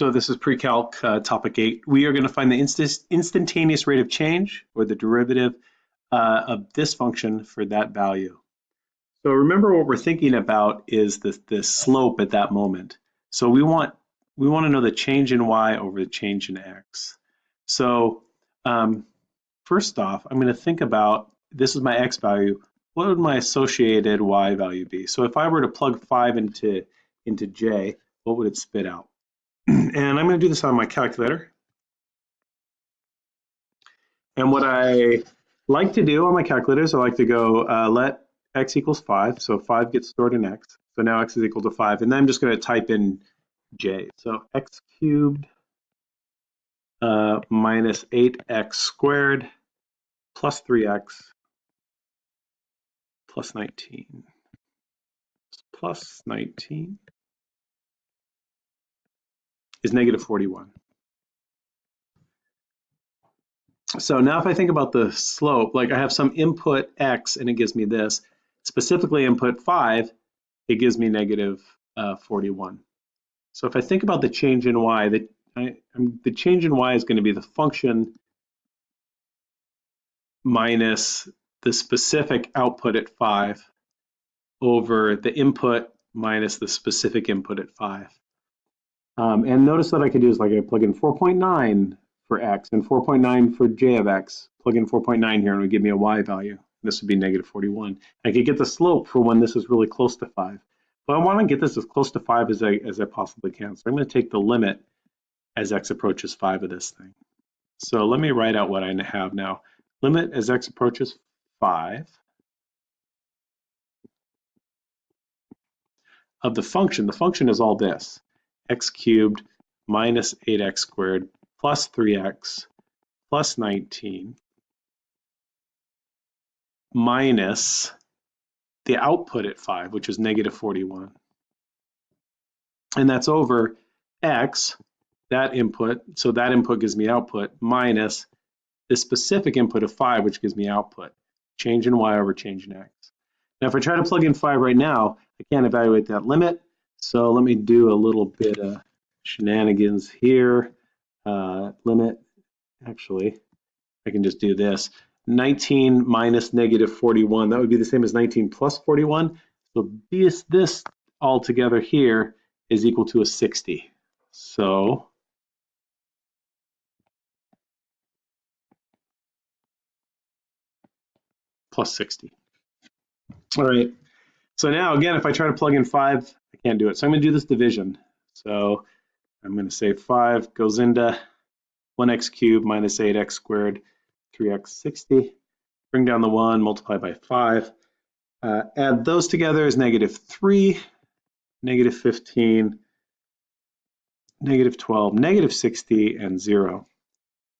So this is pre-calc uh, topic eight. We are going to find the inst instantaneous rate of change or the derivative uh, of this function for that value. So remember what we're thinking about is the, the slope at that moment. So we want we want to know the change in y over the change in x. So um, first off, I'm going to think about this is my x value. What would my associated y value be? So if I were to plug 5 into, into j, what would it spit out? And I'm going to do this on my calculator. And what I like to do on my calculator is I like to go uh, let x equals 5. So 5 gets stored in x. So now x is equal to 5. And then I'm just going to type in j. So x cubed uh, minus 8x squared plus 3x plus 19 plus 19 is negative 41. So now if I think about the slope, like I have some input x and it gives me this, specifically input 5, it gives me negative, uh, 41. So if I think about the change in y, the, I, the change in y is going to be the function minus the specific output at 5 over the input minus the specific input at 5. Um, and notice that I could do is like I plug in 4.9 for x and 4.9 for j of x. Plug in 4.9 here and it would give me a y value. This would be negative 41. I could get the slope for when this is really close to 5. But I want to get this as close to 5 as I, as I possibly can. So I'm going to take the limit as x approaches 5 of this thing. So let me write out what I have now. Limit as x approaches 5 of the function. The function is all this x cubed minus 8x squared plus 3x plus 19 minus the output at 5, which is negative 41. And that's over x, that input, so that input gives me output, minus the specific input of 5, which gives me output. Change in y over change in x. Now, if I try to plug in 5 right now, I can't evaluate that limit. So let me do a little bit of shenanigans here. Uh, limit, actually, I can just do this. 19 minus negative 41, that would be the same as 19 plus 41. So this, this all together here is equal to a 60. So plus 60. All right, so now again, if I try to plug in five, I can't do it. So I'm gonna do this division. So I'm gonna say five goes into one x cubed minus eight x squared, three x 60. Bring down the one, multiply by five. Uh, add those together is negative three, negative 15, negative 12, negative 60, and zero.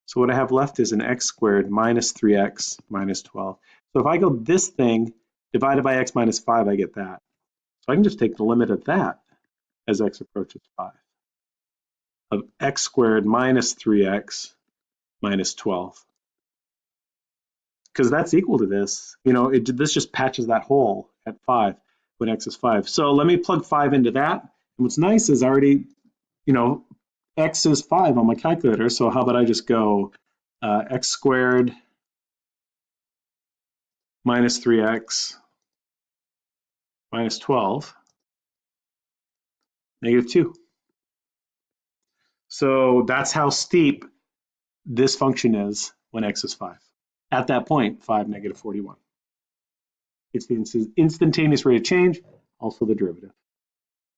So what I have left is an x squared minus 3x minus 12. So if I go this thing divided by x minus 5, I get that. So I can just take the limit of that as x approaches 5 of x squared minus 3x minus 12. Because that's equal to this. You know, it, this just patches that hole at 5 when x is 5. So let me plug 5 into that. And what's nice is I already, you know, x is 5 on my calculator. So how about I just go uh, x squared minus 3x minus 12, negative 2. So that's how steep this function is when x is 5. At that point, 5, negative 41. It's the instantaneous rate of change, also the derivative.